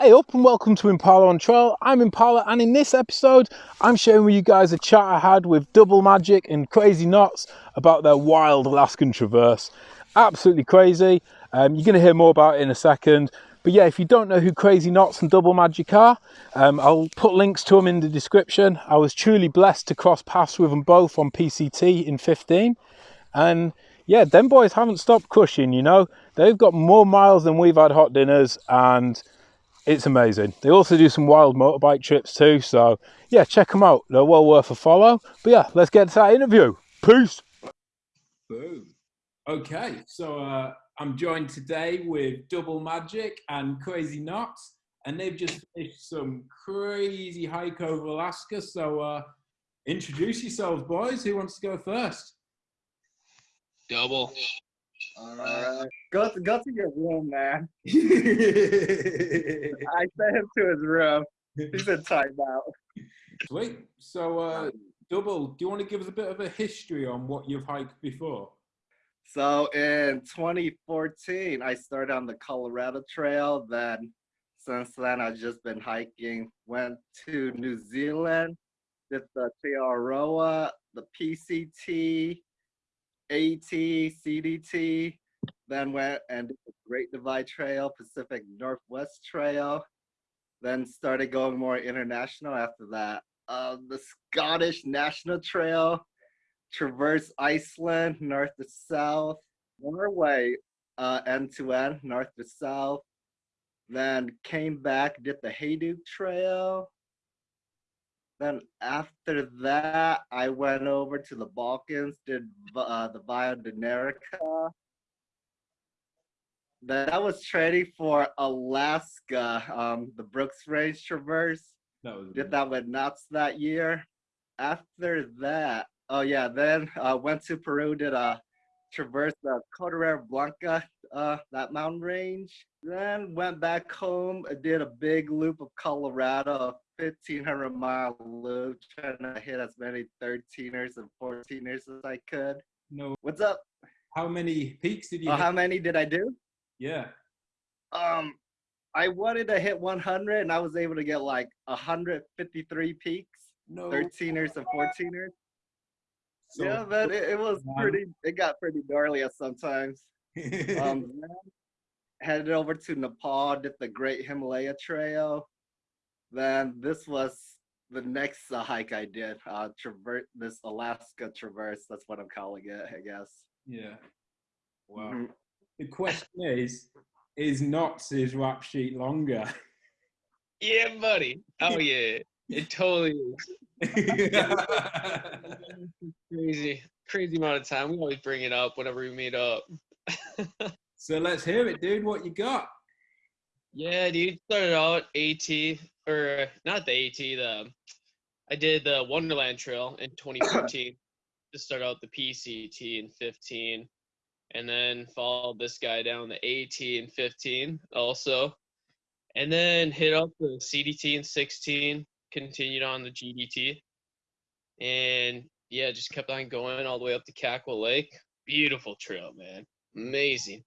Hey up and welcome to Impala on Trail. I'm Impala and in this episode I'm sharing with you guys a chat I had with Double Magic and Crazy Knots about their wild Alaskan traverse. Absolutely crazy. Um, you're going to hear more about it in a second. But yeah, if you don't know who Crazy Knots and Double Magic are, um, I'll put links to them in the description. I was truly blessed to cross paths with them both on PCT in 15. And yeah, them boys haven't stopped crushing, you know. They've got more miles than we've had hot dinners and it's amazing. They also do some wild motorbike trips too. So yeah, check them out. They're well worth a follow. But yeah, let's get to that interview. Peace. Boom. Okay, so uh, I'm joined today with Double Magic and Crazy Knots, and they've just finished some crazy hike over Alaska. So uh, introduce yourselves, boys. Who wants to go first? Double. All right. Go to go to your room, man. I sent him to his room. He's in timeout. Sweet. So, uh, Double, do you want to give us a bit of a history on what you've hiked before? So in 2014, I started on the Colorado Trail. Then since then, I've just been hiking. Went to New Zealand, did the Te Araroa, the PCT, AT, CDT, then went and did the Great Divide Trail, Pacific Northwest Trail, then started going more international after that. Uh, the Scottish National Trail, traverse Iceland, north to south, Norway, uh, end to end, north to south, then came back, did the Hayduke Trail, then after that, I went over to the Balkans, did uh, the Via Dinarica. Then I was training for Alaska, um, the Brooks Range Traverse. That was did that with Knots that year. After that, oh yeah, then uh, went to Peru, did a traverse the Cordillera Blanca, uh, that mountain range. Then went back home, did a big loop of Colorado, 1500 mile loop, trying to hit as many 13ers and 14ers as I could. No. What's up? How many peaks did you? Oh, how many did I do? Yeah. Um, I wanted to hit 100, and I was able to get like 153 peaks, no. 13ers and 14ers. So, yeah, but it, it was pretty. It got pretty gnarly at sometimes. um, headed over to Nepal, did the Great Himalaya Trail then this was the next uh, hike I did. Uh, traverse this Alaska traverse. That's what I'm calling it, I guess. Yeah. Wow. Mm-hmm. The question is, is Knots' rap sheet longer? Yeah, buddy. Oh yeah, it totally is. crazy, crazy amount of time. We always bring it up whenever we meet up. so let's hear it, dude. What you got? Yeah, dude. Started out AT or not the AT. The I did the Wonderland Trail in 2014 to start out the PCT in 15, and then followed this guy down the AT in 15 also, and then hit up the CDT in 16. Continued on the GDT, and yeah, just kept on going all the way up to Kakwa Lake. Beautiful trail, man. Amazing.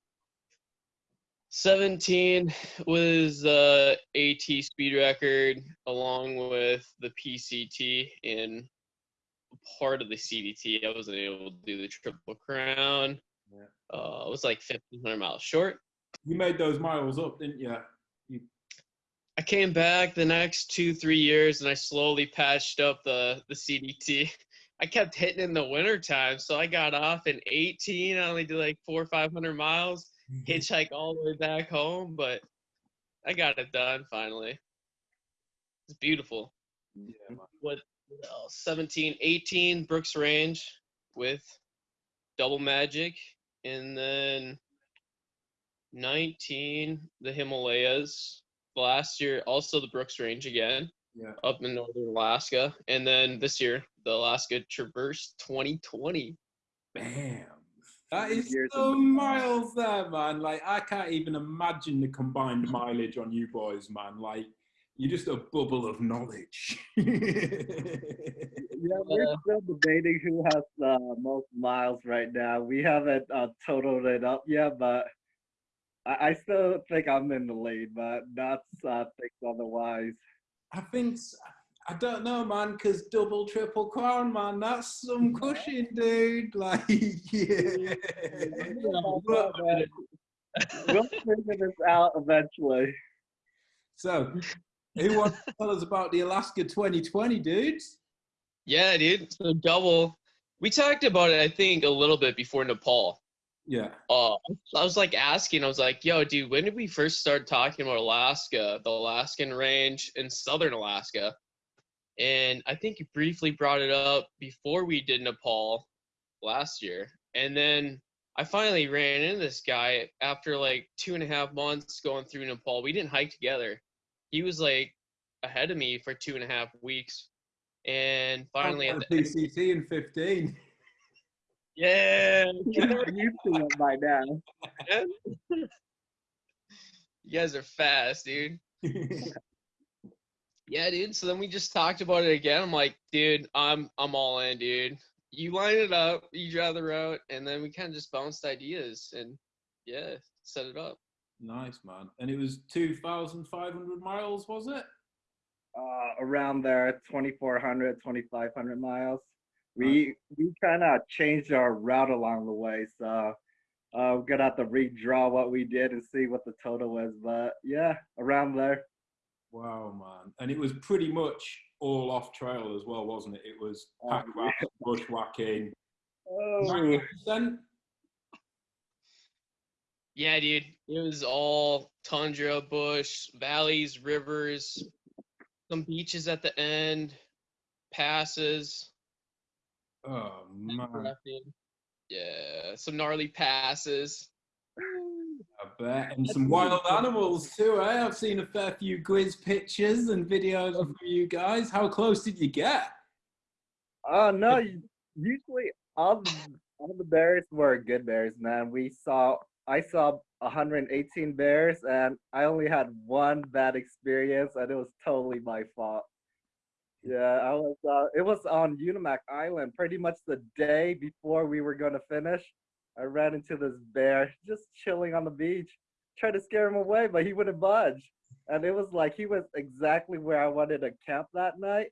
17 was the AT speed record along with the PCT in part of the CDT. I wasn't able to do the Triple Crown. Yeah. Uh, it was like 1,500 miles short. You made those miles up, didn't you? you? I came back the next two, three years and I slowly patched up the, the CDT. I kept hitting in the winter time, so I got off in 18. I only did like four or 500 miles hitchhike all the way back home, but I got it done finally. It's beautiful. Yeah. What, what else? 17, 18 Brooks Range with Double Magic, and then 19 the Himalayas. Last year, also the Brooks Range again. Yeah. Up in northern Alaska, and then this year the Alaska Traverse 2020. Bam. That is so miles there, man. Like I can't even imagine the combined mileage on you boys, man. Like you're just a bubble of knowledge. yeah, we're still debating who has the most miles right now. We haven't uh, totaled it up yet, but I, I still think I'm in the lead, but that's uh, think otherwise. I think I don't know, man, because double, triple crown, man, that's some cushion, dude. Like, yeah. We'll figure this out eventually. So, who wants to tell us about the Alaska 2020, dudes? Yeah, dude. So double. We talked about it, I think, a little bit before Nepal. Yeah. Uh, I was like asking, I was like, yo, dude, when did we first start talking about Alaska, the Alaskan range in southern Alaska? And I think you briefly brought it up before we did Nepal last year. And then I finally ran into this guy after like two and a half months going through Nepal. We didn't hike together. He was like ahead of me for two and a half weeks. And finally, at the PCT in 15. yeah, used to it by now. you guys are fast, dude. Yeah, dude. So then we just talked about it again. I'm like, dude, I'm I'm all in, dude. You line it up, you draw the route, and then we kind of just bounced ideas and yeah, set it up. nice, man. And it was 2,500 miles, was it? uh, around there 2400 2500 miles we we kind of changed our route along the way so uh, we're gonna have to redraw what we did and see what the total was but yeah around there Wow, man. And it was pretty much all off trail as well, wasn't it? It was Oh, pack rats, bushwhacking. oh Yeah, dude. It was all tundra, bush, valleys, rivers, some beaches at the end, passes. Oh, man. Yeah, some gnarly passes. I bet. And some wild animals too, eh? I've seen a fair few Grizz pictures and videos of you guys. How close did you get? oh no usually all the, all the bears were good bears man we saw i saw 118 bears and i only had one bad experience and it was totally my fault Yeah, I was. Uh, it was on Unimak Island, pretty much the day before we were going to finish. I ran into this bear just chilling on the beach. Tried to scare him away, but he wouldn't budge. And it was like he was exactly where I wanted to camp that night.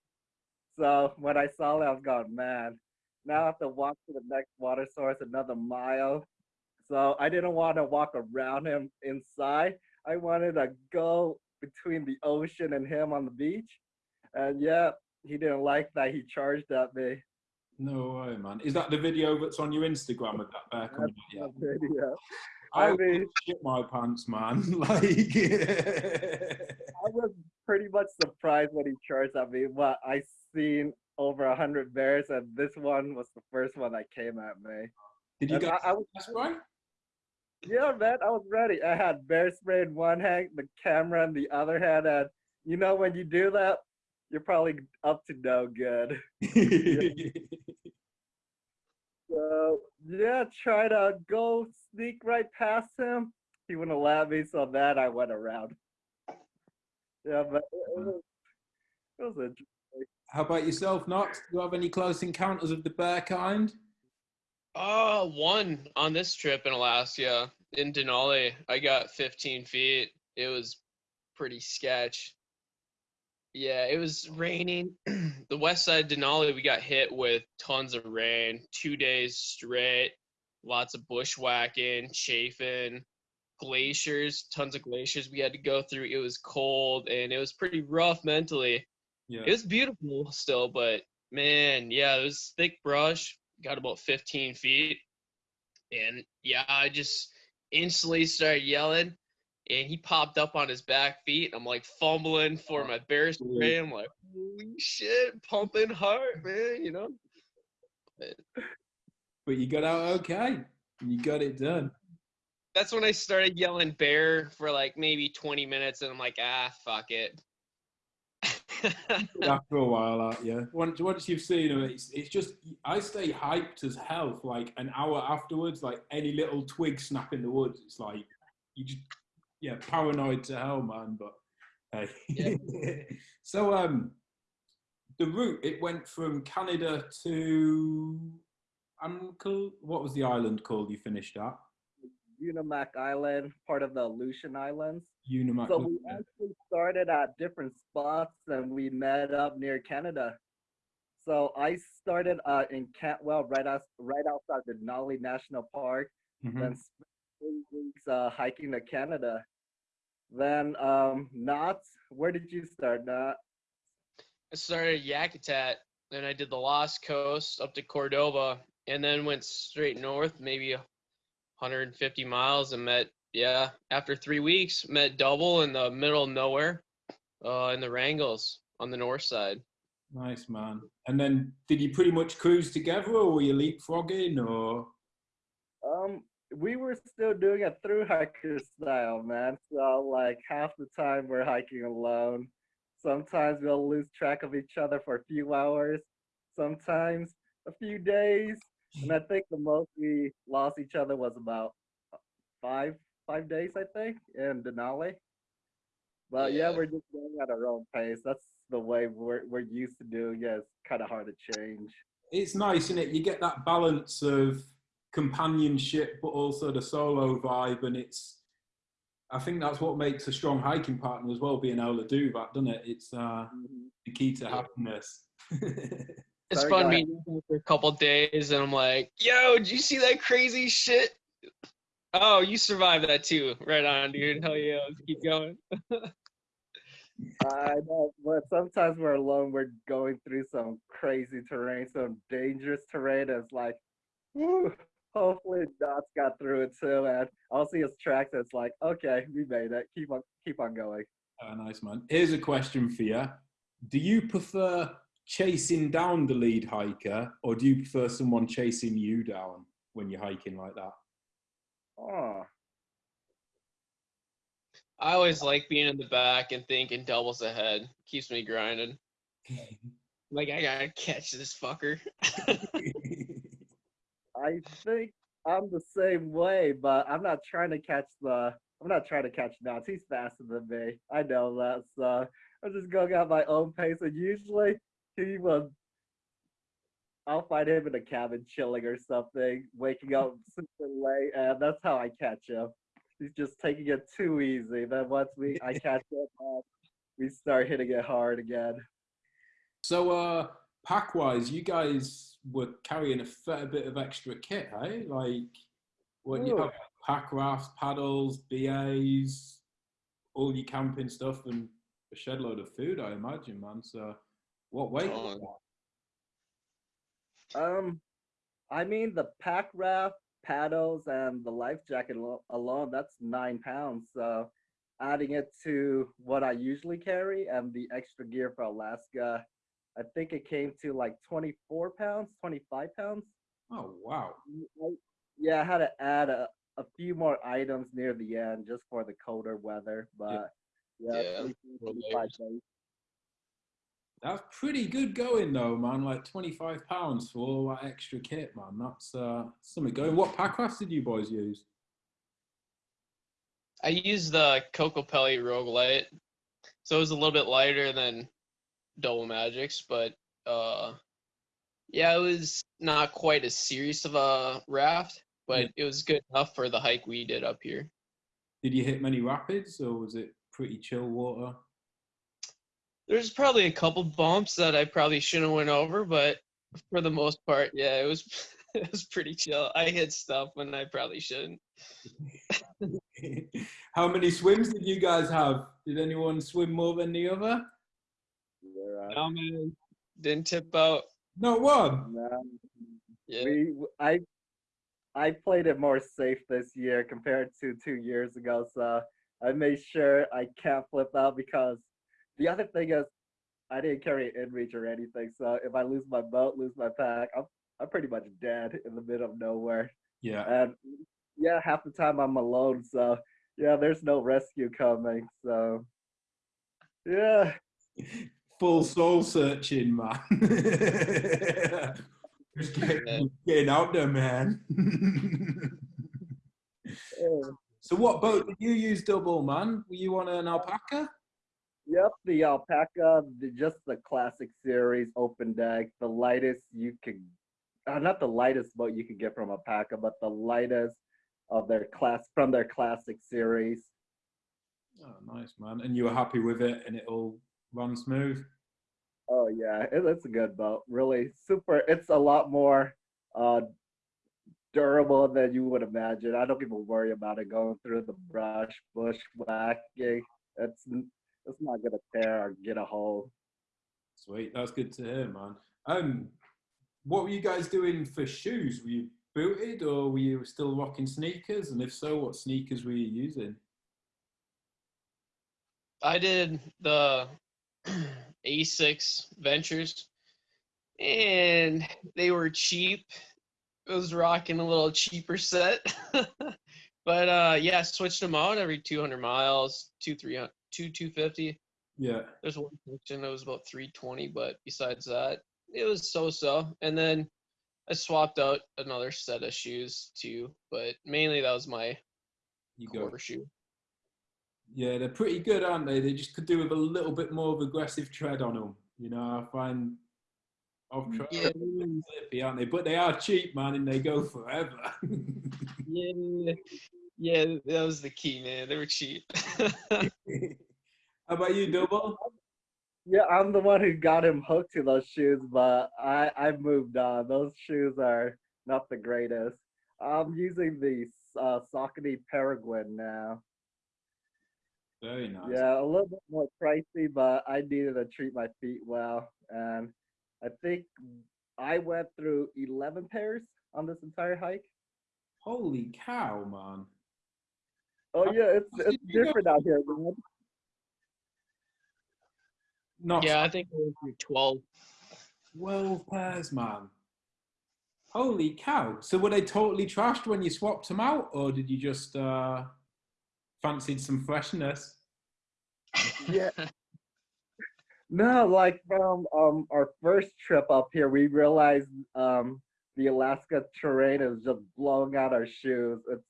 So when I saw that, I was going, man, now I have to walk to the next water source another mile. So I didn't want to walk around him inside. I wanted to go between the ocean and him on the beach. And yeah, he didn't like that. He charged at me. No way, man. Is that the video that's on your Instagram with that bear coming you? That video. I I mean- shit my pants, man. Like, I was pretty much surprised when he charged at me. But I seen over a hundred bears, and this one was the first one that came at me. did you And get I, I was, spray? yeah, man, I was ready. I had bear spray in one hand, the camera in the other hand, and you know when you do that, you're probably up to no good. So yeah, try to go sneak right past him. He wouldn't let me, so then I went around. Yeah, but it, it was it was a How about yourself, Knots? Do you have any close encounters of the bear kind? Uh, one on this trip in Alaska in Denali. I got 15 feet. It was pretty sketch. Yeah, it was raining. the west side of Denali, we got hit with tons of rain, two days straight. Lots of bushwhacking, chafing, glaciers, tons of glaciers we had to go through. It was cold and it was pretty rough mentally. Yeah. It was beautiful still, but man, yeah, it was thick brush. Got about 15 feet, and yeah, I just instantly started yelling, and he popped up on his back feet. I'm like fumbling for my bear spray. I'm like, holy shit, pumping hard, man. You know. But you got out okay. You got it done. That's when I started yelling bear for like maybe 20 minutes, and I'm like, ah, fuck it. After a while, yeah. Once, once you've seen them, it's, it's just, I stay hyped as hell for like an hour afterwards. Like any little twig snap in the woods, it's like, you just, yeah, paranoid to hell, man. But hey. so, um, the route, it went from Canada to Uncle, what was the island called you finished at? Unimak Island, part of the Aleutian Islands. Unimak. So we actually started at different spots and we met up near Canada. So I started uh, in Cantwell, right out, right outside the Denali National Park, Mhm. then spent three weeks uh, hiking to Canada. Then um, Knots, where did you start, Knot? I started at Yakutat, then I did the Lost Coast up to Cordova, and then went straight north, maybe 150 miles, and met yeah. After three weeks, met Double in the middle of nowhere, uh, in the Wrangells on the north side. Nice man. And then did you pretty much cruise together or were you leapfrogging or Um, we were still doing it through hiker style, man. So like half the time we're hiking alone. Sometimes we'll lose track of each other for a few hours. Sometimes a few days. And I think the most we lost each other was about five five days, I think, in Denali. But yeah, Yeah. we're just going at our own pace. That's the way we're we're used to doing. Yeah, it's kind of hard to change. it's nice, isn't it? You get that balance of companionship, but also the solo vibe, and it's. I think that's what makes a strong hiking partner as well. Being able to do that, doesn't it? It's uh, the key to happiness. It's Sorry, fun go ahead. meeting for a couple days, and I'm like, "Yo, did you see that crazy shit? Oh, you survived that too. Right on, dude. Hell yeah, let's keep going." I know, but sometimes we're alone. We're going through some crazy terrain, some dangerous terrain. It's like, whew, hopefully Knots got through it too. And I'll see his tracks. And it's like, okay, we made it. Keep on, keep on going. Uh, nice man. Here's a question for you: Do you prefer chasing down the lead hiker, or do you prefer someone chasing you down when you're hiking like that? Oh, I always like being in the back and thinking doubles ahead. Keeps me grinding. Like I gotta catch this fucker. I think I'm the same way, but I'm not trying to catch the. I'm not trying to catch Knots. He's faster than me. I know that. So I'm just going at my own pace. And usually he will. I'll find him in a cabin chilling or something, waking up super late, and that's how I catch him. He's just taking it too easy. Then once we I catch him, we start hitting it hard again. So, uh, pack wise, you guys were carrying a fair bit of extra kit, hey? Like, what you have pack rafts, paddles, BAs, all your camping stuff, and a shed load of food, I imagine, man. So, what weight? was that? Um, I mean the pack raft, paddles, and the life jacket alone, that's nine pounds. So adding it to what I usually carry and the extra gear for Alaska, I think it came to like 24 pounds, 25 pounds. Oh, wow. Yeah, I had to add a, a few more items near the end just for the colder weather, but yeah, Yeah, 24, more 25 layers. That's pretty good going, though, man. Like, 25 pounds for all that extra kit, man. That's uh, something going. What pack rafts did you boys use? I used the Kokopelli Rogue Light, so it was a little bit lighter than Double Magics, but uh, yeah, it was not quite as serious of a raft, but Yeah. it was good enough for the hike we did up here. Did you hit many rapids, or was it pretty chill water? There's probably a couple bumps that I probably shouldn't have went over, but for the most part, yeah, it was it was pretty chill. I hit stuff when I probably shouldn't. How many swims did you guys have? Did anyone swim more than the other? We're, uh, Oh man, didn't tip out. No one. no, Yeah. we w- I I played it more safe this year compared to two years ago, so I made sure I can't flip out because the other thing is I didn't carry an inReach or anything, so if I lose my boat, lose my pack, I'm I'm pretty much dead in the middle of nowhere. Yeah. And yeah, half the time I'm alone, so yeah, there's no rescue coming. So yeah, Full soul searching, man. Just getting, getting out there, man. so, what boat did you use, double man? Were you on an Alpacka? Yep, the Alpacka, the, just the classic series open deck, the lightest you could, uh, not the lightest boat you could get from Alpacka, but the lightest of their class from their classic series. Oh, nice man. And you were happy with it, and it all ran smooth. Oh yeah, it, it's a good boat. Really super. It's a lot more uh, durable than you would imagine. I don't even worry about it going through the brush, bush, bushwhacking. It's it's not gonna tear or get a hole. Sweet, that's good to hear, man. Um, what were you guys doing for shoes? Were you booted or were you still rocking sneakers? And if so, what sneakers were you using? I did the Asics Ventures, and they were cheap. I was rocking a little cheaper set, but uh, yeah, switched them out every 200 miles, two 300, two 250. Yeah. There's one section that was about 320, but besides that, it was so-so. And then I swapped out another set of shoes too, but mainly that was my You go. core shoe. Yeah, they're pretty good, aren't they? They just could do with a little bit more of aggressive tread on them. You know, I find off trail Yeah. they're a bit slippy, aren't they? But they are cheap, man, and they go forever. Yeah, yeah, that was the key, man. They were cheap. How about you, Double? Yeah, I'm the one who got him hooked to those shoes, but I I moved on. Those shoes are not the greatest. I'm using the uh, Saucony Peregrine now. Very nice. Yeah, a little bit more pricey, but I needed to treat my feet well, and I think I went through 11 pairs on this entire hike. Holy cow, man. Oh How yeah, it's it's did you go different out here, man. Not yeah, I think I went 12. 12 pairs, man. Holy cow. So were they totally trashed when you swapped them out, or did you just uh, fancied some freshness? Yeah. No, like from um our first trip up here, we realized um the Alaska terrain is just blowing out our shoes. It's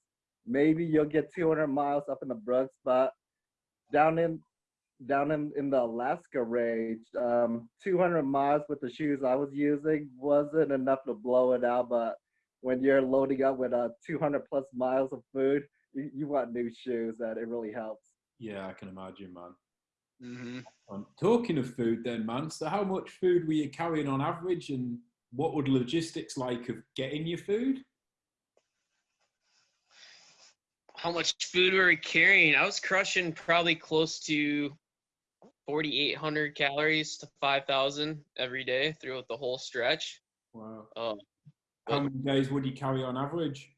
maybe you'll get 200 miles up in the Brooks, but down in down in, in the Alaska range, um 200 miles with the shoes I was using wasn't enough to blow it out. But when you're loading up with uh 200 plus miles of food, you, you want new shoes, that it really helps. Yeah, I can imagine, man. hmm Um, talking of food, then, man. So, how much food were you carrying on average, and what would logistics like of getting your food? How much food were we carrying? I was crushing probably close to 4,800 calories to 5,000 every day throughout the whole stretch. Wow. Um, How many days would you carry on average?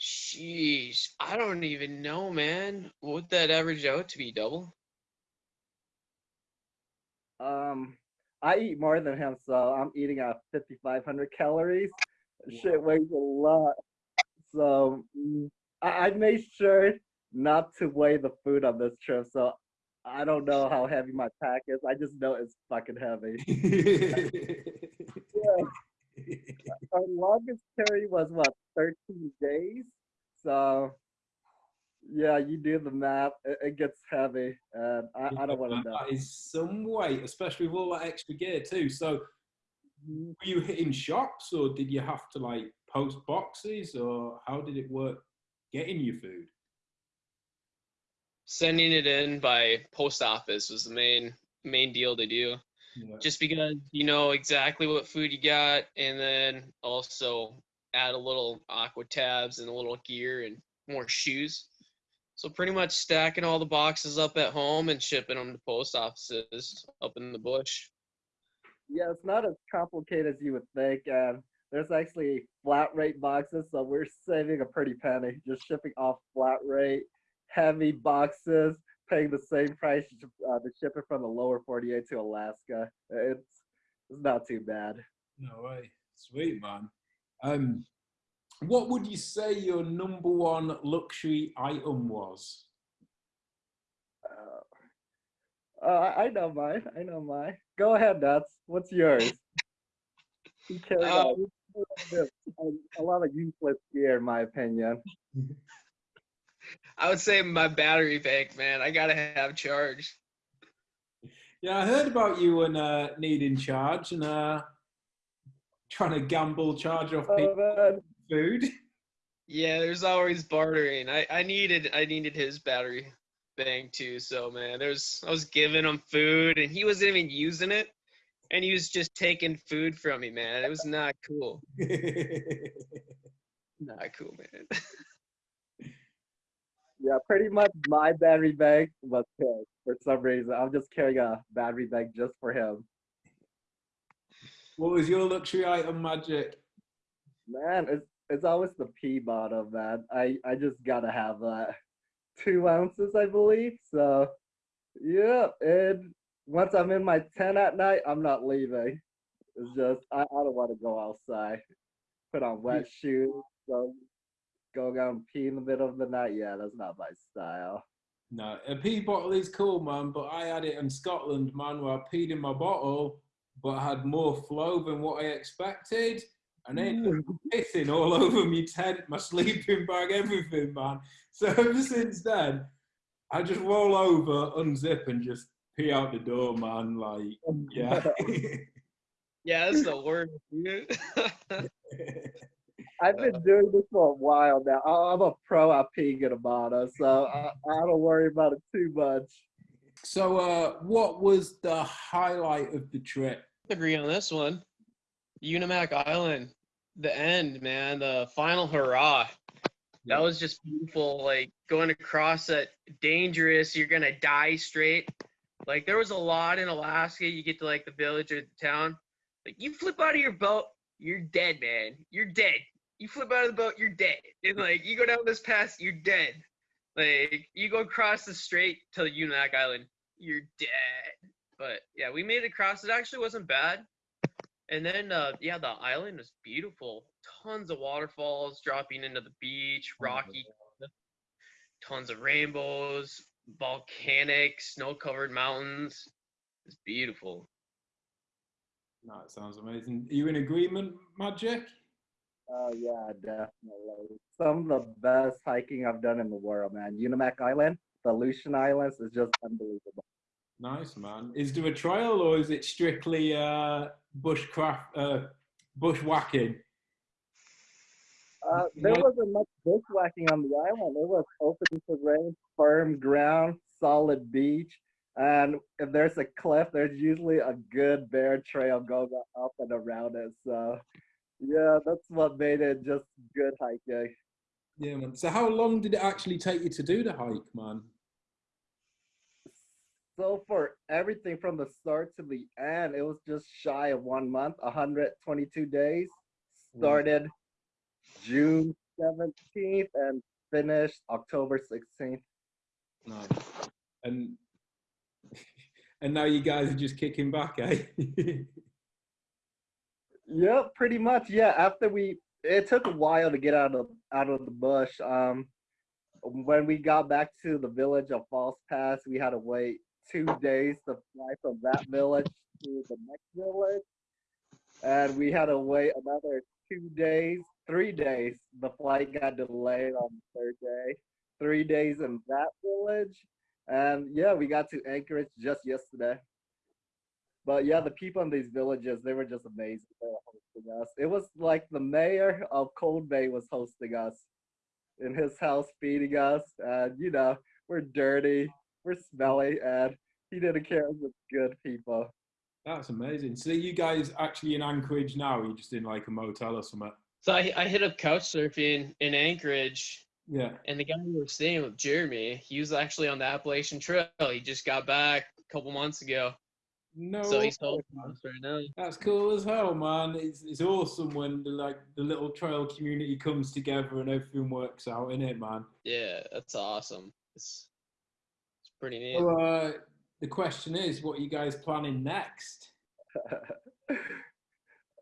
Sheesh, I don't even know, man. What would that average out to be double? Um, I eat more than him, so I'm eating at 5,500 calories. Shit weighs a lot. So mm, I, I made sure not to weigh the food on this trip. So I don't know how heavy my pack is. I just know it's fucking heavy. Our longest carry was what 13 days. So yeah, you do the math. It, it gets heavy, and I, I don't want to know. That is some weight, especially with all that extra gear too. So, mm-hmm. were you hitting shops, or did you have to like post boxes, or how did it work getting your food? Sending it in by post office was the main main deal to do. Yeah. Just because you know exactly what food you got, and then also add a little aqua tabs and a little gear and more shoes. So pretty much stacking all the boxes up at home and shipping them to post offices up in the bush. Yeah, it's not as complicated as you would think. And there's actually flat rate boxes, so we're saving a pretty penny just shipping off flat rate, heavy boxes, paying the same price to, uh, to ship it from the lower 48 to Alaska. It's it's not too bad. No way, sweet man. Um, what would you say your number one luxury item was? Uh, uh, I I know mine. I know mine. Go ahead, Nuts. What's yours? You carry Uh, a lot of useless gear, in my opinion. I would say my battery bank, man. I gotta have charge. Yeah, I heard about you and uh, needing charge and uh, trying to gamble charge off Oh, food. Yeah, there's always bartering. I, I needed I needed his battery bank too. So man, there's I was giving him food and he wasn't even using it, and he was just taking food from me, man. It was not cool. Not cool, man. Yeah, pretty much my battery bank was killed for some reason. I'm just carrying a battery bank just for him. what was your luxury item, Magic? Man, it's it's always the pea bottom, man. I I just gotta have that. Two ounces, I believe. So, yeah. And once I'm in my tent at night, I'm not leaving. It's just I, I don't want to go outside. Put on wet shoes. So go out and pee in the middle of the night. Yeah, that's not my style. No, a pee bottle is cool, man, but I had it in Scotland, man, where I peed in my bottle, but I had more flow than what I expected. And then mm. pissing all over me tent, my sleeping bag, everything, man. So ever since then, I just roll over, unzip, and just pee out the door, man. Like, yeah. Yeah, that's the worst, dude. I've been doing this for a while now. I- I'm a pro at peeing in a bottle, so I, I don't worry about it too much. so, uh, what was the highlight of the trip? Agree on this one. Unimak Island, the end, man, the final hurrah. That was just beautiful. Like going across that dangerous, you're gonna die straight. Like there was a lot in Alaska. You get to like the village or the town. Like you flip out of your boat, you're dead, man. You're dead. You flip out of the boat, you're dead. And like you go down this pass, you're dead. Like you go across the strait to Unimak Island, you're dead. But yeah, we made it across. It actually wasn't bad. And then uh yeah, the island was beautiful. Tons of waterfalls dropping into the beach, rocky, tons of rainbows, volcanic, snow-covered mountains. It's beautiful. No, it sounds amazing. Are you in agreement, Magic? Oh yeah, definitely. Some of the best hiking I've done in the world, man. Unimak Island, the Aleutian Islands is just unbelievable. Nice, man. Is there a trail or is it strictly uh, bushcraft, uh, bushwhacking? Uh, there wasn't much bushwhacking on the island. It was open terrain, firm ground, solid beach. And if there's a cliff, there's usually a good bear trail going up and around it. So, yeah, that's what made it just good hiking. Yeah, man. So how long did it actually take you to do the hike, man? So for everything from the start to the end, it was just shy of one month, 122 days. Wow. Started June 17th and finished October 16th. Nice. And and now you guys are just kicking back, eh? Yep, pretty much. Yeah, after we, it took a while to get out of out of the bush. Um, when we got back to the village of False Pass, we had to wait two days to fly from that village to the next village, and we had to wait another two days, three days. The flight got delayed on the third day. Three days in that village, and yeah, we got to Anchorage just yesterday. But yeah, the people in these villages, they were just amazing. They were hosting us. It was like the mayor of Cold Bay was hosting us in his house, feeding us. And, you know, we're dirty, we're smelly, and he didn't care. It was good people. That's amazing. So you guys actually in Anchorage now? Or you just in like a motel or something? So I, I hit up couch surfing in Anchorage, Yeah. and the guy we were staying with, Jeremy, he was actually on the Appalachian Trail. He just got back a couple months ago, No. so he's home right now. That's cool as hell, man. It's it's awesome when the like the little trail community comes together and everything works out, in it, man. Yeah, that's awesome. It's it's pretty neat. So, uh, the question is, what are you guys planning next?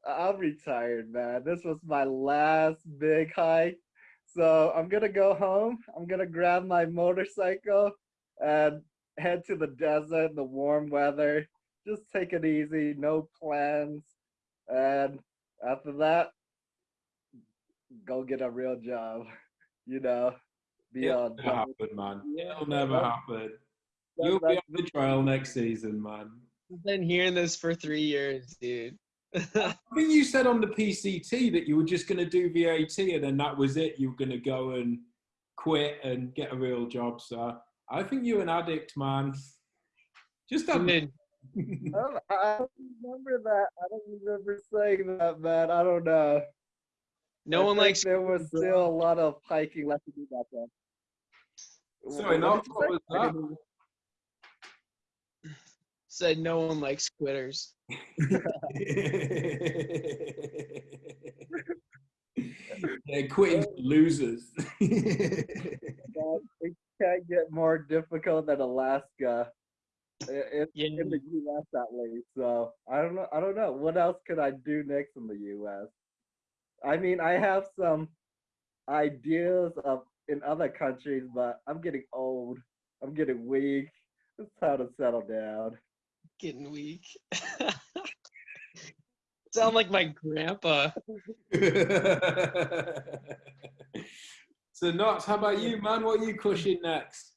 I'm retired, man. This was my last big hike. So I'm gonna go home. I'm gonna grab my motorcycle and head to the desert, the warm weather. Just take it easy, no plans. And after that, go get a real job. You know, be It'll on never happen, man. It'll never that- happen. that- You'll be on the trial next season, man. I've been hearing this for three years, dude. I think you said on the PCT that you were just going to do VAT and then that was it. You were going to go and quit and get a real job. So I think you're an addict, man. Just I admit. Mean, I don't, remember that. I don't remember saying that, man. I don't know. no I one likes. There was still a lot of hiking left to do back then. Sorry, What not what was that? Said no one likes quitters. yeah, quitting for losers. man, It can't get more difficult than Alaska. I- It's Yeah. in the U.S. at least. So I don't know. I don't know. What else could I do next in the U.S.? I mean, I have some ideas of in other countries, but I'm getting old. I'm getting weak. It's time to settle down. Getting weak. Sound like my grandpa. so, Knots, how about you, man? What are you crushing next?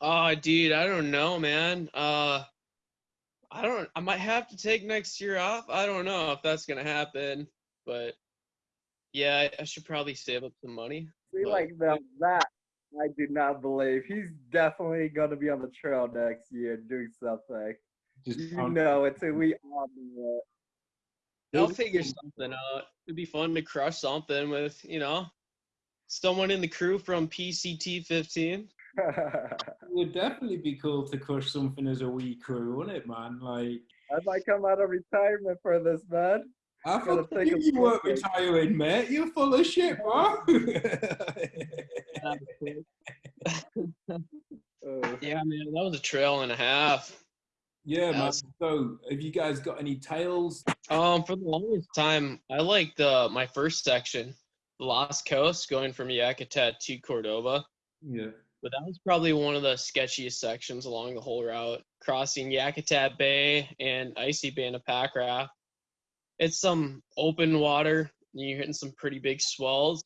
Oh, dude, I don't know, man. Uh, I don't. I might have to take next year off. I don't know if that's gonna happen, but yeah, I, I should probably save up some money. See, But- like that, that I do not believe. He's definitely gonna be on the trail next year doing something. Just You know it too. We all know it. I'll figure something out. It'd be fun to crush something with, you know, someone in the crew from PCT 15. It would definitely be cool to crush something as a wee crew, wouldn't it, man? Like, I might come out of retirement for this, man. I Gotta thought you, a you weren't break. retiring, mate. You're full of shit, bro. Uh, Yeah, man, that was a trail and a half. yeah, man. Yes. So, have you guys got any tales? Um, for the longest time, I liked uh, my first section, the Lost Coast, going from Yakutat to Cordova. Yeah. But that was probably one of the sketchiest sections along the whole route, crossing Yakutat Bay and Icy Bay in a pack raft. It's some open water, and you're hitting some pretty big swells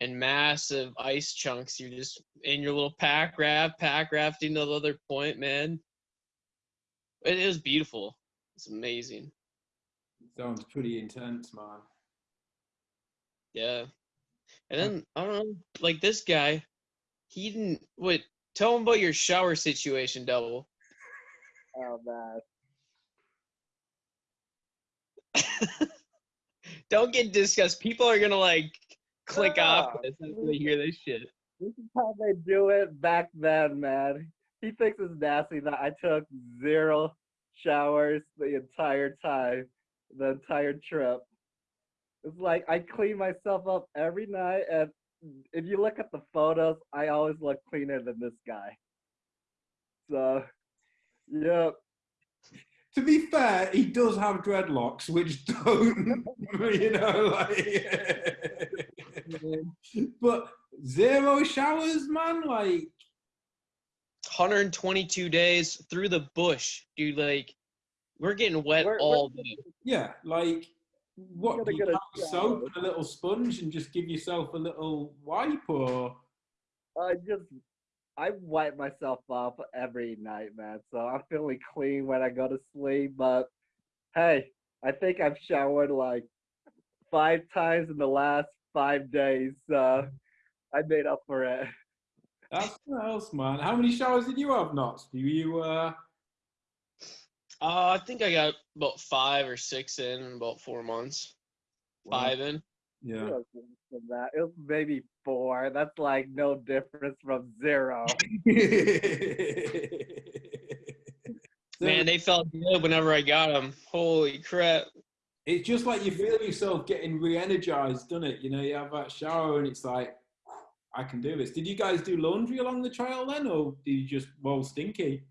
and massive ice chunks. You're just in your little pack raft, pack rafting to the other point, man. It is beautiful. It's amazing. Sounds pretty intense, man. Yeah. And then I don't know, like this guy, he didn't wait, tell him about your shower situation, double. oh man. don't get disgusted. People are gonna like click ah. off this they hear this shit. This is how they do it back then, man. He thinks it's nasty that I took zero showers the entire time, the entire trip. It's like I clean myself up every night, and if you look at the photos, I always look cleaner than this guy. So, yep. To be fair, he does have dreadlocks, which don't, you know, like. but zero showers, man. Like, 122 days through the bush, dude. Like, we're getting wet We're- all we're- day. yeah, like what? Do you get a have soap and a little sponge and just give yourself a little wipe, or I just I wipe myself off every night, man. So I'm feeling clean when I go to sleep. But hey, I think I've showered like five times in the last five days. So I made up for it. that's what else, man. How many showers did you have, Knots? Do you? uh Uh, I think I got about five or six in in about four months. Five in. Yeah. was that. It was maybe four. That's like no difference from zero. Man, they felt good whenever I got them. Holy crap. it's just like you feel yourself getting re-energized, doesn't it? You know, you have that shower and it's like, I can do this. Did you guys do laundry along the trail then, or did you just roll stinky?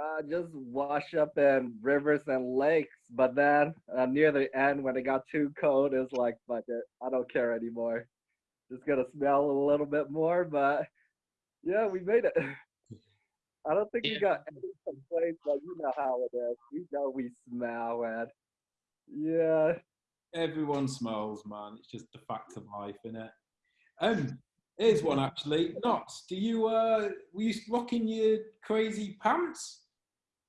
Uh, just wash up in rivers and lakes. But then uh, near the end, when it got too cold, it was like, fuck it, I don't care anymore. Just gonna smell a little bit more, but yeah, we made it. I don't think we got any complaints, but you know how it is. We know we smell, man. Yeah. Everyone smells, man. It's just the fact of life, innit? Um, here's one actually. Knots, do you uh were you rocking your crazy pants?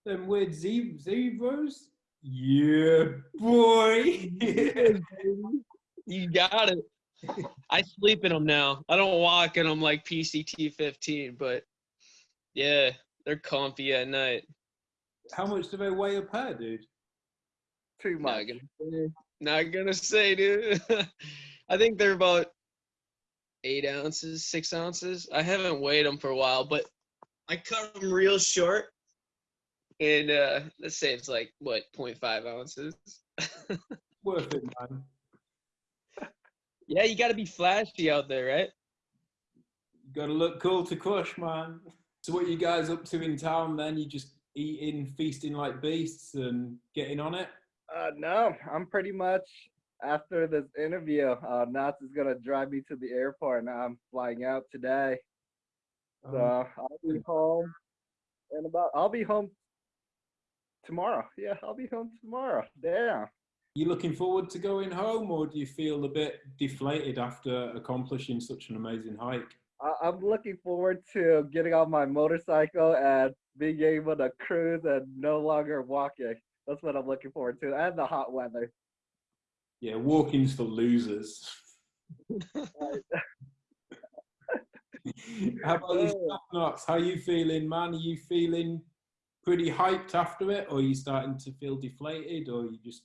Them weird ze- zebras? Yeah, boy. You got it. I sleep in them now. I don't walk in them like PCT 15, but yeah, they're comfy at night. How much do they weigh a pair, dude? Too Not much. gonna say, not gonna say, dude. I think they're about eight ounces, six ounces. I haven't weighed them for a while, but I cut them real short. And uh, let's say it's like what 0.5 ounces. Worth it, man. yeah, you got to be flashy out there, right? You gotta look cool to crush, man. So what you guys up to in town then? You just eating, feasting like beasts and getting on it? Uh, no, I'm pretty much after this interview. Uh, Nats is gonna drive me to the airport, and I'm flying out today. So Um, I'll be home in about. I'll be home tomorrow. Yeah, I'll be home tomorrow. Damn. you looking forward to going home or do you feel a bit deflated after accomplishing such an amazing hike? I- I'm looking forward to getting on my motorcycle and being able to cruise and no longer walking. That's what I'm looking forward to, and the hot weather. Yeah, walking's for losers. How about you. Knots? How you feeling, man? Are you feeling pretty hyped after it, or are you starting to feel deflated, or you just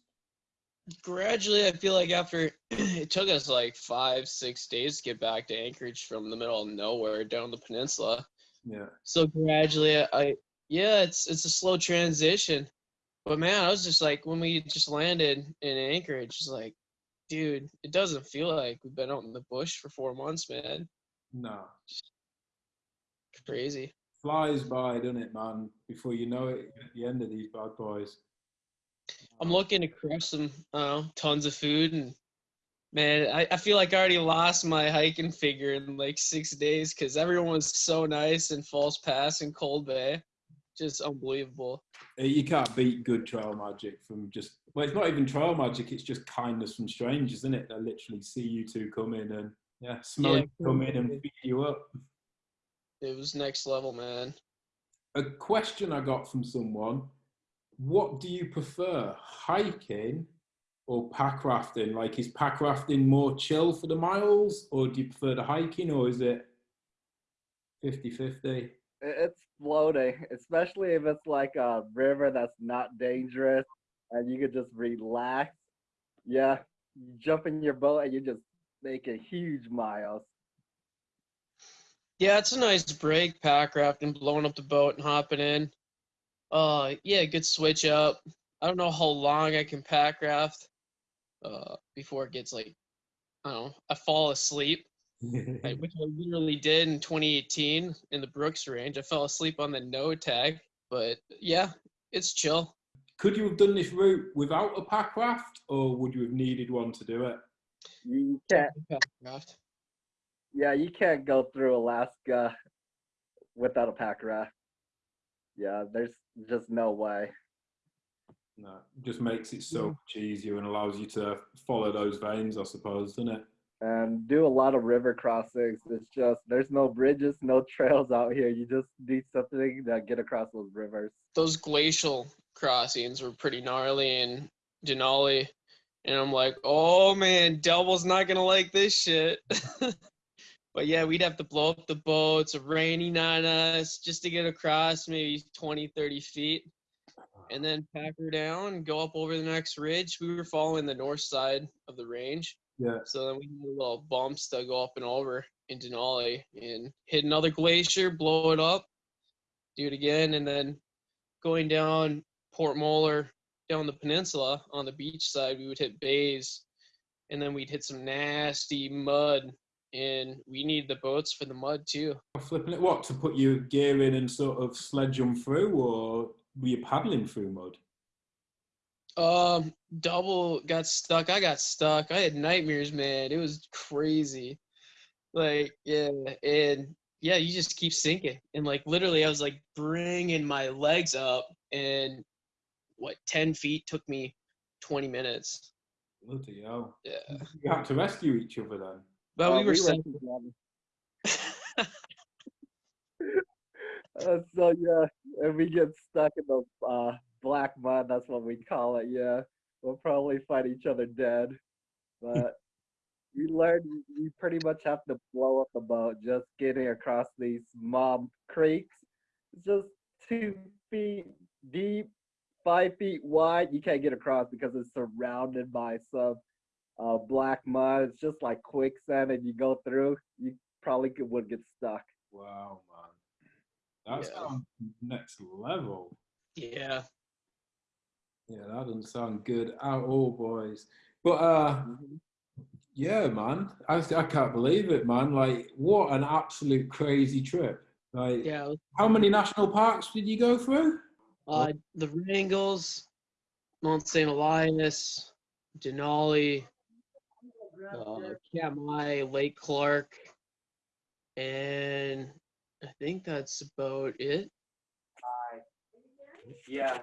Gradually, I feel like after it took us like five, six days to get back to Anchorage from the middle of nowhere down the peninsula. yeah? So gradually, I yeah, it's it's a slow transition. But man, I was just like when we just landed in Anchorage, it's like, dude, it doesn't feel like we've been out in the bush for four months, man. No, Crazy. Flies by, doesn't it, man? Before you know it, you're at the end of these bad boys. I'm looking to crush some, I tons of food and man, I, I feel like I already lost my hiking figure in like six days because everyone was so nice in False Pass and Cold Bay. Just unbelievable. Uh, You can't beat good trail magic from just well, it's not even trail magic. It's just kindness from strangers, isn't it? They literally see you two come in and yeah, smell Yeah, you come in and feed you up. It was next level, man. A question I got from someone: What do you prefer, hiking or pack rafting? Like, is pack rafting more chill for the miles, or do you prefer the hiking, or is it 50-50? It's floating, especially if it's like a river that's not dangerous and you could just relax. Yeah, you jump in your boat and you just make a huge miles. Yeah, it's a nice break, pack rafting, blowing up the boat and hopping in. Uh, yeah, good switch up. I don't know how long I can pack raft. Uh, before it gets like, I don't know, I fall asleep, I- which I literally did in 2018 in the Brooks Range. I fell asleep on the Noatak, but yeah, it's chill. Could you have done this route without a pack raft, or would you have needed one to do it? You can't, Pack raft. Yeah, you can't go through Alaska without a pack raft. Yeah, there's just no way. No, just makes it so hmm. much easier and allows you to follow those veins, I suppose, doesn't it? And do a lot of river crossings. It's just there's no bridges, no trails out here. You just need something to get across those rivers. those glacial crossings were pretty gnarly in Denali. And I'm like, oh man, Devil's not gonna like this shit. but yeah, we'd have to blow up the boats, raining on us, just to get across maybe 20, 30 feet. And then pack her down go up over the next ridge. We were following the north side of the range. Yeah. So then we had little bumps to go up and over in Denali and hit another glacier, blow it up, do it again, and then going down Port Moller, down the peninsula on the beach side, we would hit bays, and then we'd hit some nasty mud, and we need the boats for the mud too. Flipping it, what to put your gear in and sort of sledge them through, or were you paddling through mud? Um, double got stuck. I got stuck. I had nightmares, man. It was crazy. Like, yeah, and yeah, you just keep sinking. And like, literally, I was like bringing my legs up, and what, 10 feet took me 20 minutes. Bloody hell! Yeah. You had to rescue each other then. But Uh, we were. Uh, so yeah, and we get stuck in the uh, black mud. That's what we call it. Yeah, we'll probably fight each other dead. But we learned you pretty much have to blow up the boat just getting across these mob creeks. It's just two feet deep, five feet wide. You can't get across because it's surrounded by some uh, black mud. It's just like quicksand, and you go through, you probably could, would get stuck. Wow, man. That's Yeah. next level. Yeah. Yeah, that doesn't sound good at all, boys. But uh, yeah, man, I, I can't believe it, man. Like, what an absolute crazy trip. Like, Yeah. how many national parks did you go through? Uh, the Wrangells, Mount St. Elias, Denali, uh, Katmai, Lake Clark, and I think that's about it. Yeah.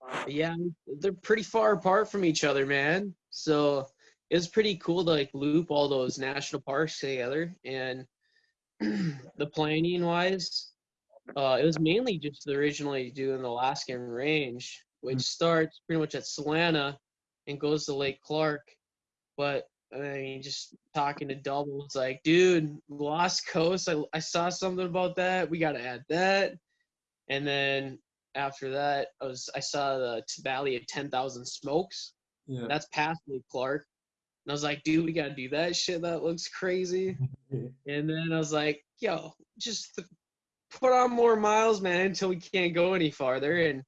But yeah, they're pretty far apart from each other, man. So it's pretty cool to like loop all those national parks together. And the planning wise, uh, it was mainly just originally doing the Alaskan Range, which starts pretty much at Solana and goes to Lake Clark. But I mean, just talking to Double, it's like, dude, Lost Coast, I, I saw something about that. We got to add that. And then after that, I was I saw the Valley of Ten Thousand Smokes. Yeah. That's past Lake Clark, and I was like, dude, we gotta do that shit. That looks crazy. And then I was like, yo, just th- put on more miles, man, until we can't go any farther. And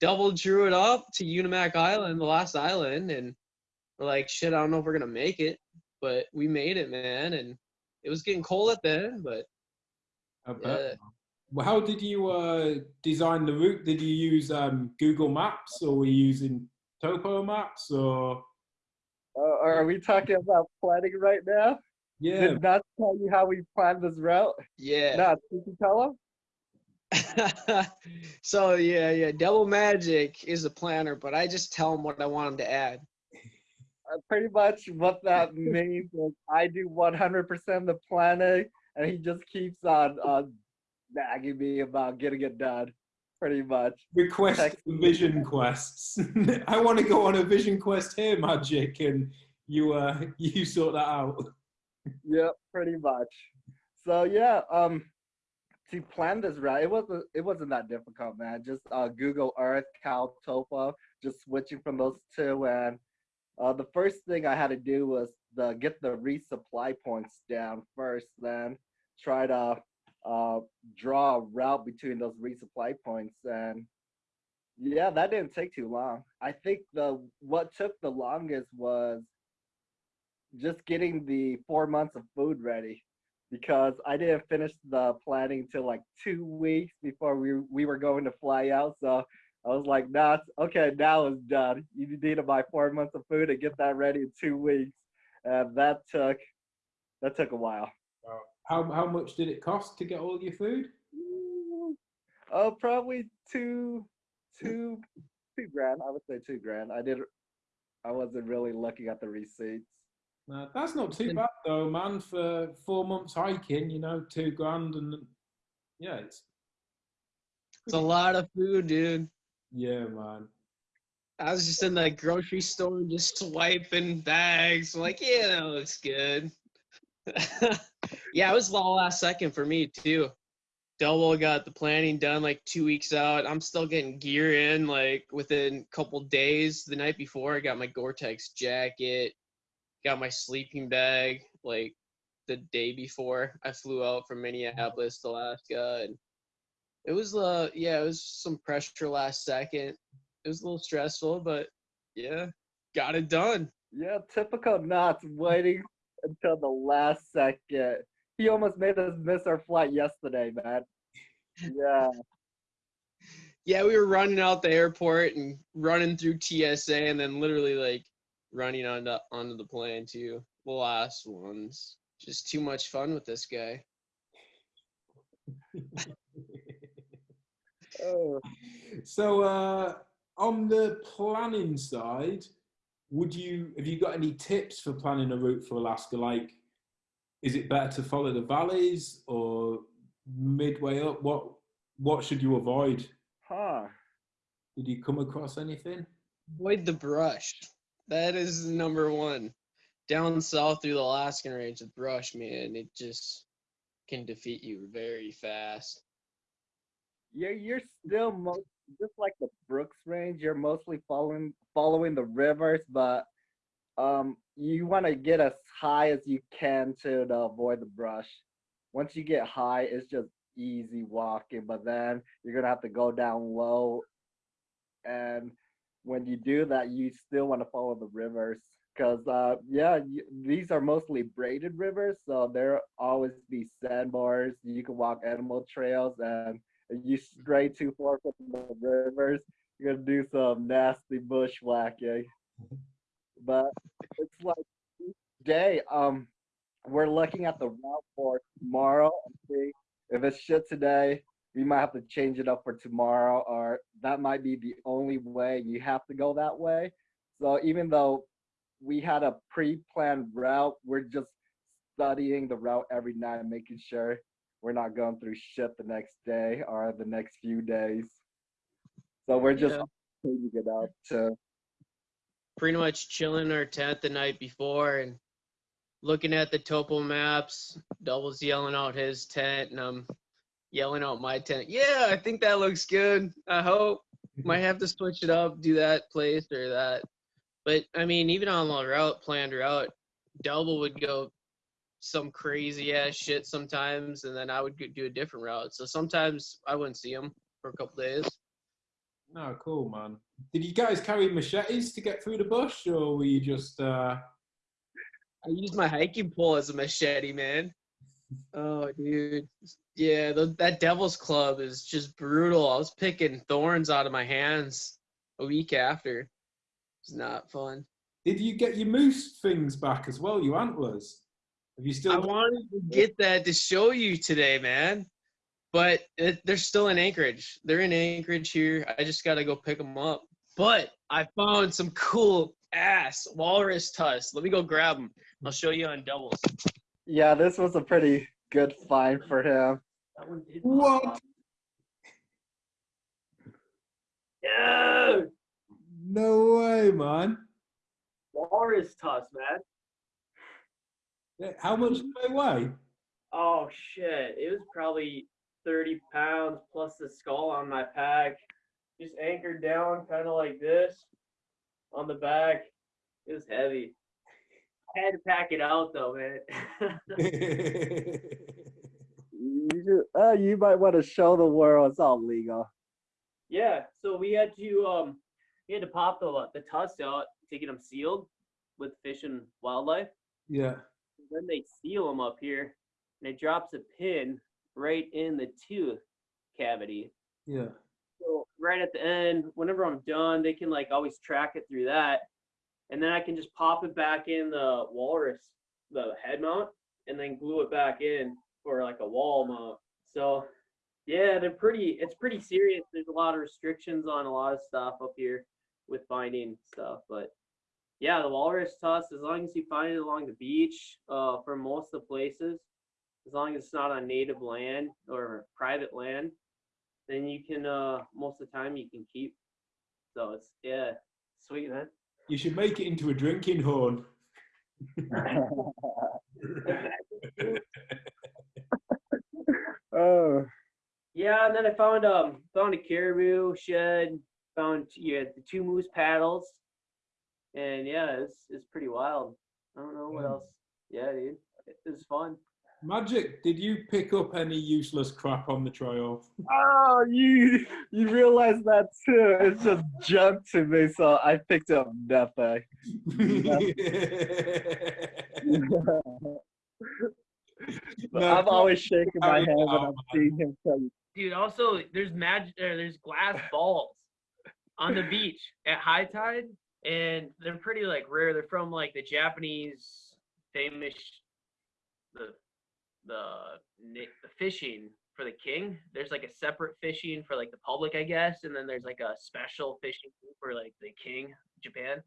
double drew it up to Unimak Island, the last island, and we're like, shit, I don't know if we're gonna make it, but we made it, man. And it was getting cold at the end, but yeah. Well, how did you uh, design the route? Did you use um, Google Maps or were you using Topo Maps or? Uh, are we talking about planning right now? Yeah, Did not tell you how we planned this route? yeah. No, did you tell him? so yeah, yeah. Double Magic is a planner, but I just tell him what I want him to add. Uh, pretty much what that means is I do 100% of the planning, and he just keeps on uh, nagging me about getting it done. Pretty much. request Text vision quests. I want to go on a vision quest here, Magic, and you uh, you sort that out. Yep, pretty much. So yeah, um, to plan this route, it wasn't it wasn't that difficult, man. Just uh, Google Earth, Cal, Topo, just switching from those two, and uh, the first thing I had to do was the get the resupply points down first, then try to uh, draw a route between those resupply points, and yeah, that didn't take too long. I think the what took the longest was just getting the four months of food ready because I didn't finish the planning till like two weeks before we we were going to fly out. So I was like, nah, okay, now it's done. You need to buy four months of food and get that ready in two weeks. And that took that took a while. How how much did it cost to get all your food? Oh, probably two two two grand. I would say two grand. I did I wasn't really looking at the receipts. Uh, that's not too bad though, man. For four months hiking, you know, two grand, and yeah, it's It's a lot of food, dude. Yeah, man. I was just in the grocery store just swiping bags. like, yeah, that looks good. yeah, it was the last second for me too. Double got the planning done like two weeks out. I'm still getting gear in like within a couple days. The night before, I got my Gore-Tex jacket, got my sleeping bag like the day before I flew out from Minneapolis to Alaska, and it was uh yeah, it was some pressure last second it was a little stressful, but yeah, got it done. Yeah, typical Knots waiting until the last second. He almost made us miss our flight yesterday, man. Yeah, Yeah, we were running out the airport and running through TSA, and then literally like running onto onto the plane too. The last ones, just too much fun with this guy. oh, So, uh, on the planning side, would you have you got any tips for planning a route for Alaska? Like, is it better to follow the valleys or midway up? What what should you avoid? huh. Did you come across anything? Avoid the brush. That is number one. Down south through the Alaskan range, the brush, man, it just can defeat you very fast. You're you're still most just like the Brooks Range. You're mostly following following the rivers, but um, you want to get as high as you can to, to avoid the brush. Once you get high, it's just easy walking, but then you're gonna have to go down low, and when you do that, you still want to follow the rivers. Cause uh, yeah, you, these are mostly braided rivers, so there always be sandbars. You can walk animal trails, and you stray too far from the rivers, you're gonna do some nasty bushwhacking. But it's like day, um, we're looking at the route for tomorrow and see if it's shit today. We might have to change it up for tomorrow, or that might be the only way. You have to go that way. So even though we had a pre-planned route, we're just studying the route every night and making sure we're not going through shit the next day or the next few days. So we're just Yeah. it up to Pretty much chilling our tent the night before and looking at the topo maps. Double's yelling out his tent, and I'm yelling out my tent. Yeah, I think that looks good. I hope. Might have to switch it up, do that place or that. But I mean, even on the route, planned route, Double would go some crazy ass shit sometimes, and then I would do a different route. So sometimes I wouldn't see him for a couple days. No, cool, man. Did you guys carry machetes to get through the bush, or were you just? Uh... I used my hiking pole as a machete, man. Oh, dude. Yeah, th- that Devil's Club is just brutal. I was picking thorns out of my hands a week after. It's not fun. Did you get your moose things back as well? Your antlers? Have you still? I wanted to get that to show you today, man. But it, they're still in Anchorage. They're in Anchorage here. I just got to go pick them up. But I found some cool ass walrus tusks. Let me go grab them. I'll show you on doubles. yeah. This was a pretty good find for him. That one did What? Dude, No way, man. walrus tusk, man. Yeah, How much do they weigh? Oh shit! It was probably thirty pounds plus the skull on my pack. Just anchored down, kind of like this, on the back. It was heavy. I had to pack it out though, man. You, uh, you might want to show the world it's all legal. yeah. So we had to um, we had to pop the the tusks out to get them sealed with fish and wildlife. yeah. Then they seal them up here and it drops a pin right in the tooth cavity. Yeah. so right at the end whenever i'm done they can like always track it through that and then i can just pop it back in the walrus the head mount and then glue it back in for like a wall mount. So yeah they're pretty it's pretty serious. There's a lot of restrictions on a lot of stuff up here with finding stuff but yeah, the walrus tusk, as long as you find it along the beach, uh, for most of the places, as long as it's not on native land or private land, then you can, uh, most of the time you can keep. So it's, yeah, sweet, man. You should make it into a drinking horn. oh, Yeah, and then I found, um, found a caribou shed, found, yeah, the two moose paddles. And yeah, it's, it's pretty wild. I don't know what Yeah. else. Yeah, dude, it was fun. Magic, did you pick up any useless crap on the trail? oh, you you realize that too? It's just junk to me, so I picked up nothing. But No, I'm always shaking my head when I'm seeing him play. Dude, also there's magic. There's glass balls on the beach at high tide, and they're pretty like rare. They're from like the Japanese famous the the the fishing for the king. There's like a separate fishing for like the public, I guess, and then there's like a special fishing for like the king Japan.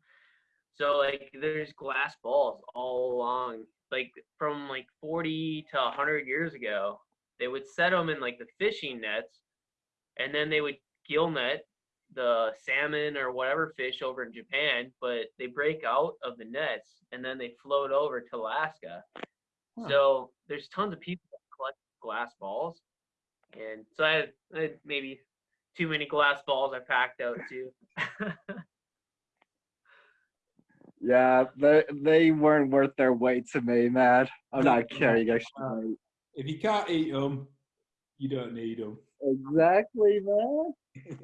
So like there's glass balls all along, like from like 40 to 100 years ago they would set them in like the fishing nets and then they would gill net the salmon or whatever fish over in Japan, but they break out of the nets and then they float over to Alaska. Huh. So there's tons of people that collect glass balls, and so I had, I had maybe too many glass balls I packed out too. Yeah, they they weren't worth their weight to me, man. I'm not carrying extra weight. If you can't eat them, you don't need them. Exactly, man.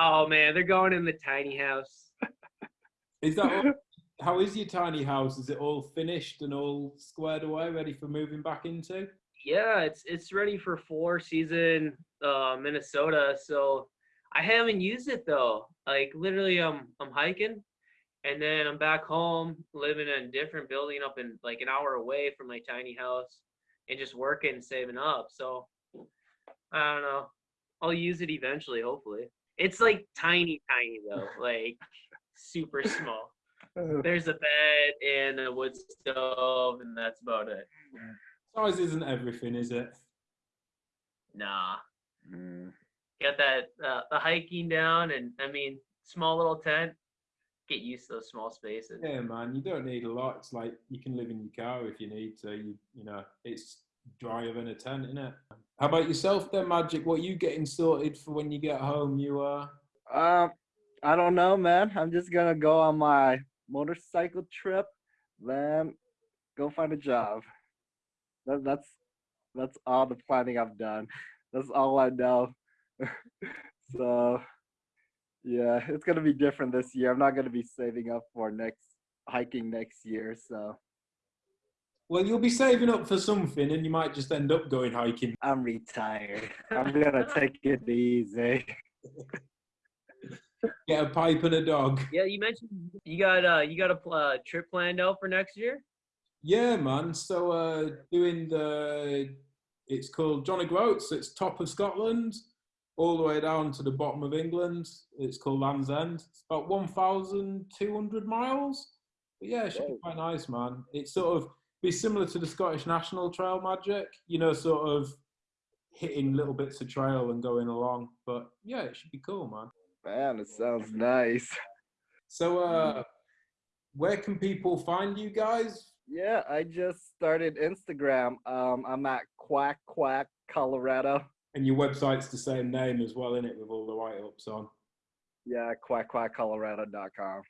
oh man, they're going in the tiny house. Is that all, how is your tiny house? Is it all finished and all squared away, ready for moving back into? Yeah, it's it's ready for four season uh Minnesota. So I haven't used it though. Like literally I'm I'm hiking and then I'm back home living in a different building up in like an hour away from my tiny house and just working saving up. So I don't know. I'll use it eventually, hopefully. It's like tiny, tiny though, like super small. There's a bed and a wood stove, and that's about it. Size isn't everything, is it? Nah. Mm. got that uh, the hiking down and i mean small little tent get used to those small spaces Yeah, man, you don't need a lot. It's like you can live in your car if you need to. You, you know, it's drier than a tent, isn't it? How about yourself, then, Magic? What you getting sorted for when you get home? You uh, Um, I don't know, man. I'm just gonna go on my motorcycle trip, then go find a job. That, that's that's all the planning I've done. That's all I know. so, yeah, it's gonna be different this year. I'm not gonna be saving up for next hiking next year. So well, you'll be saving up for something, and you might just end up going hiking. I'm retired. I'm gonna take it easy. Get a pipe and a dog. yeah you mentioned you got uh you got a pl- uh, trip planned out for next year Yeah, man. So uh, doing the, it's called John O'Groats. It's top of Scotland, all the way down to the bottom of England. It's called Land's End. It's about one thousand two hundred miles. But yeah, it should be quite nice, man. It's sort of be similar to the Scottish National Trail Magic. You know, sort of hitting little bits of trail and going along. But yeah, it should be cool, man. Man, it sounds nice. So, uh, where can people find you guys? Yeah, I just started Instagram. Um, I'm at Quack Quack Colorado. And your website's the same name as well, in it, with all the write-ups on. Yeah, quackquackcolorado.com.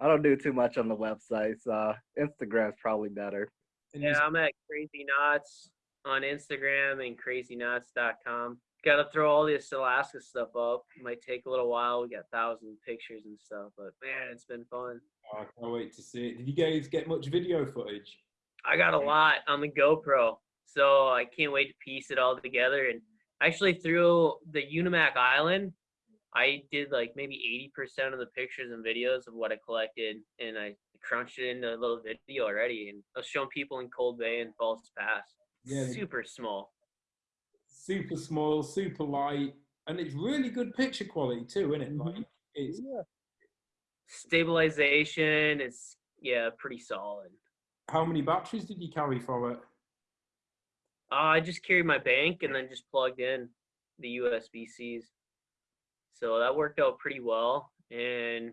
I don't do too much on the website, so uh, Instagram's probably better. Yeah i'm at crazy knots on instagram and crazyknots.com gotta throw all this alaska stuff up It might take a little while we got thousand pictures and stuff but man it's been fun Oh, I can't wait to see it. Did you guys get much video footage? I got a lot on the GoPro, so I can't wait to piece it all together. And actually, through the Unimak Island, I did like maybe 80% of the pictures and videos of what I collected, and I crunched it into a little video already. And I was showing people in Cold Bay and False Pass. Yeah, Super small. Super small, super light, and it's really good picture quality too, isn't it? Mhm. Like it's Stabilization is, yeah, pretty solid. how many batteries did you carry for it? Uh, I just carried my bank and then just plugged in the USB Cs. So that worked out pretty well. And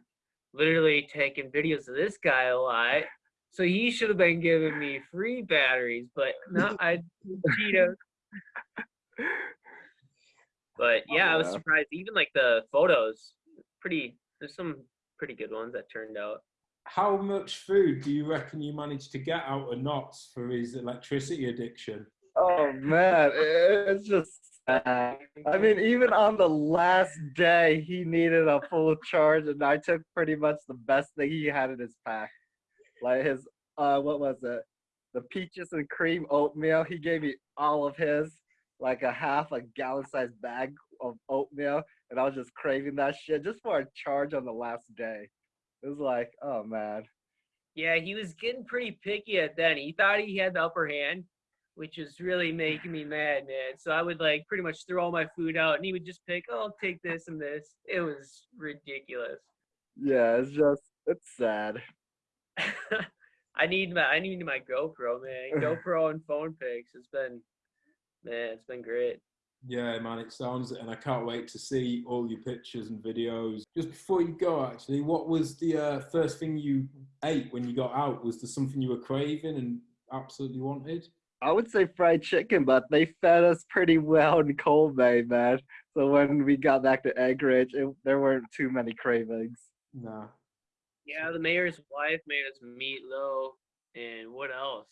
literally taking videos of this guy a lot. So he should have been giving me free batteries, but no, I Cheetos. But yeah, I was surprised. Even like the photos, pretty. There's some pretty good ones that turned out. How much food do you reckon you managed to get out of Knots for his electricity addiction? Oh man, it's just sad. I mean, even on the last day, he needed a full charge, and I took pretty much the best thing he had in his pack, like his uh, what was it? The peaches and cream oatmeal. He gave me all of his, like a half a gallon-sized bag of oatmeal, and I was just craving that shit just for a charge on the last day. It was like, oh man. Yeah, he was getting pretty picky at then. He thought he had the upper hand, which was really making me mad, man. So I would like pretty much throw all my food out, and he would just pick, "Oh, I'll take this and this." It was ridiculous. Yeah, it's just it's sad. I need my I need my GoPro, man. GoPro and phone pics. It's been, man, it's been great. Yeah, man, it sounds and I can't wait to see all your pictures and videos. Just before you go, actually, what was the uh, first thing you ate when you got out? Was there something you were craving and absolutely wanted? I would say fried chicken, but they fed us pretty well in Cold Bay, man. So when we got back to Anchorage, it, there weren't too many cravings. Nah. Yeah, the mayor's wife made us meatloaf and what else?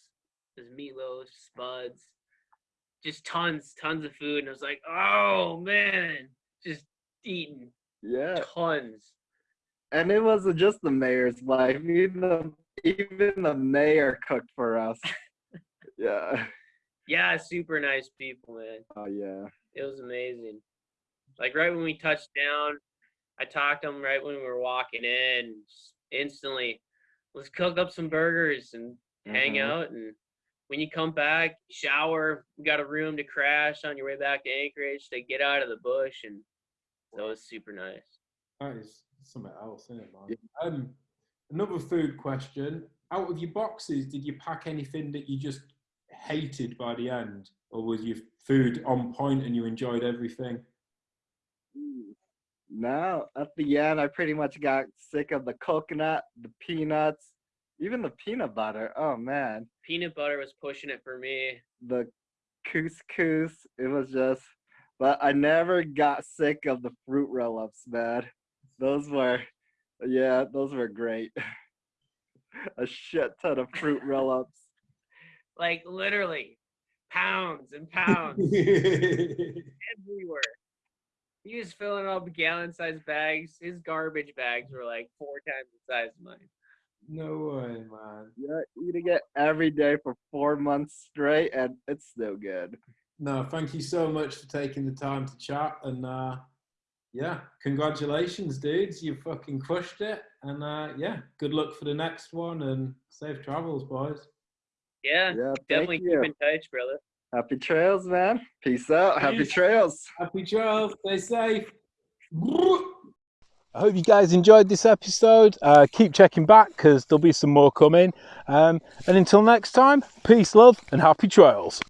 There's meatloaf, spuds, just tons, tons of food. And I was like, oh man, just eating Yeah, tons. and it wasn't just the mayor's wife. Even the, even the mayor cooked for us. Yeah. Yeah, super nice people, man. Oh yeah. It was amazing. Like right when we touched down, I talked to them right when we were walking in. Instantly, let's cook up some burgers and hang Mhm. out. And when you come back, shower. You got a room to crash on your way back to Anchorage to get out of the bush, and so it was super nice. That is something else, isn't it, man? Um, another food question. Out of your boxes, did you pack anything that you just hated by the end? Or was your food on point and you enjoyed everything? No, at the end, I pretty much got sick of the coconut, the peanuts, even the peanut butter. Oh man, Peanut butter was pushing it for me. the couscous. It was just, but I never got sick of the fruit roll-ups, man. Those were, yeah, those were great. A shit ton of fruit roll-ups. Like literally, pounds and pounds everywhere. He was filling up gallon-sized bags. His garbage bags were like four times the size of mine. no way, man. Yeah, eating it every day for four months straight, and it's still good. No, thank you so much for taking the time to chat. And uh, yeah, congratulations, dudes. You fucking crushed it. And uh, yeah, good luck for the next one and safe travels, boys. Yeah, Yeah, definitely thank you. keep in touch, brother. Happy trails, man. Peace out. Happy trails. Happy trails. Stay safe. I hope you guys enjoyed this episode. Uh, keep checking back because there'll be some more coming. Um, and until next time, peace, love, and happy trails.